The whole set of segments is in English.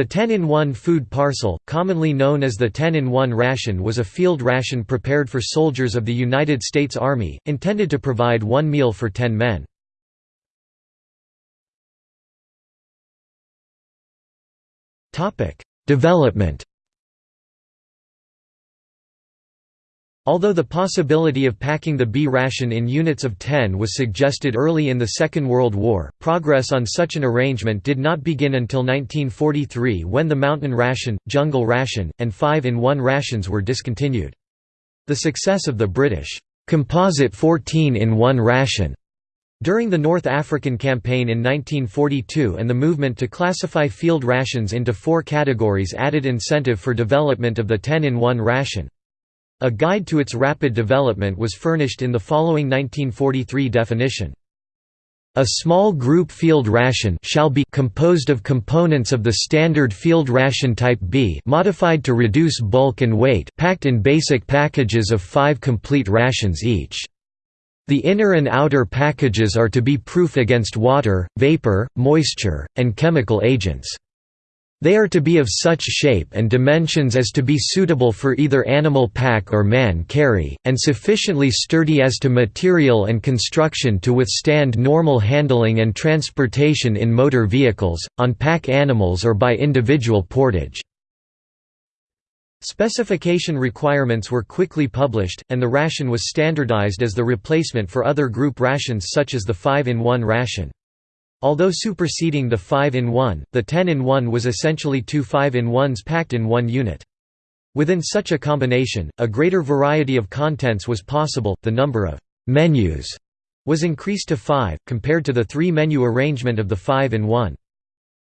The 10-in-1 food parcel, commonly known as the 10-in-1 ration was a field ration prepared for soldiers of the United States Army, intended to provide one meal for 10 men. Development Although the possibility of packing the B ration in units of 10 was suggested early in the Second World War, progress on such an arrangement did not begin until 1943 when the mountain ration, jungle ration, and 5-in-1 rations were discontinued. The success of the British composite 14-in-1 ration during the North African Campaign in 1942 and the movement to classify field rations into four categories added incentive for development of the 10-in-1 ration. A guide to its rapid development was furnished in the following 1943 definition. A small group field ration shall be composed of components of the standard field ration type B modified to reduce bulk and weight packed in basic packages of 5 complete rations each. The inner and outer packages are to be proof against water, vapor, moisture, and chemical agents. They are to be of such shape and dimensions as to be suitable for either animal pack or man carry, and sufficiently sturdy as to material and construction to withstand normal handling and transportation in motor vehicles, on pack animals or by individual portage. Specification requirements were quickly published, and the ration was standardized as the replacement for other group rations such as the 5-in-1 ration. Although superseding the 5-in-1, the 10-in-1 was essentially two 5-in-1s packed in one unit. Within such a combination, a greater variety of contents was possible, the number of «menus» was increased to five, compared to the three-menu arrangement of the 5-in-1.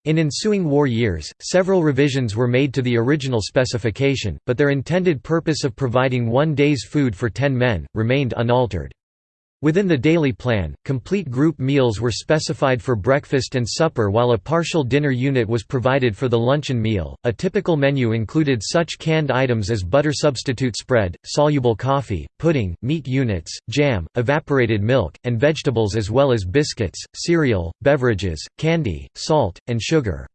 In ensuing war years, several revisions were made to the original specification, but their intended purpose of providing one day's food for ten men, remained unaltered. Within the daily plan, complete group meals were specified for breakfast and supper while a partial dinner unit was provided for the luncheon meal. A typical menu included such canned items as butter substitute spread, soluble coffee, pudding, meat units, jam, evaporated milk, and vegetables as well as biscuits, cereal, beverages, candy, salt, and sugar.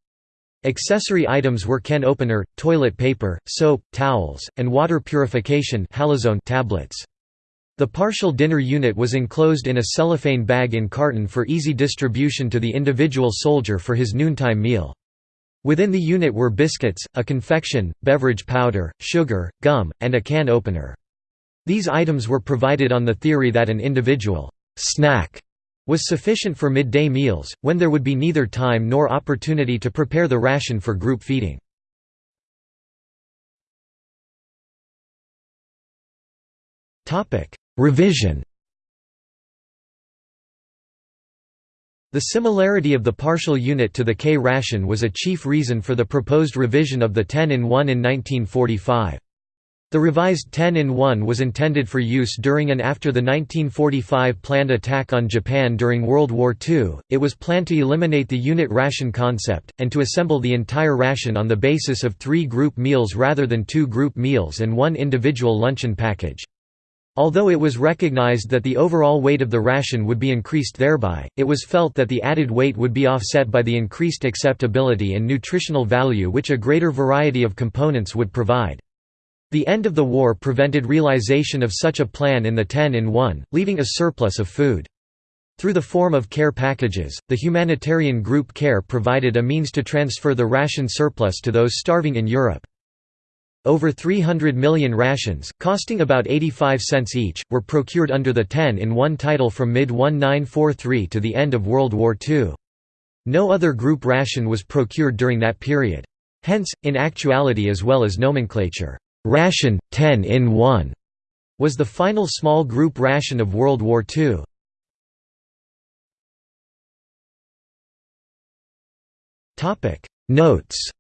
Accessory items were can opener, toilet paper, soap, towels, and water purification tablets. The partial dinner unit was enclosed in a cellophane bag in carton for easy distribution to the individual soldier for his noontime meal. Within the unit were biscuits, a confection, beverage powder, sugar, gum, and a can opener. These items were provided on the theory that an individual snack was sufficient for midday meals, when there would be neither time nor opportunity to prepare the ration for group feeding. Revision The similarity of the partial unit to the K ration was a chief reason for the proposed revision of the 10-in-1 in 1945. The revised 10-in-1 was intended for use during and after the 1945 planned attack on Japan during World War II. It was planned to eliminate the unit ration concept, and to assemble the entire ration on the basis of three group meals rather than two group meals and one individual luncheon package. Although it was recognized that the overall weight of the ration would be increased thereby, it was felt that the added weight would be offset by the increased acceptability and nutritional value which a greater variety of components would provide. The end of the war prevented realization of such a plan in the 10-in-1, leaving a surplus of food. Through the form of care packages, the humanitarian group CARE provided a means to transfer the ration surplus to those starving in Europe. Over 300 million rations, costing about 85 cents each, were procured under the 10-in-1 title from mid-1943 to the end of World War II. No other group ration was procured during that period. Hence, in actuality as well as nomenclature, ration, 10-in-1 was the final small group ration of World War II. Notes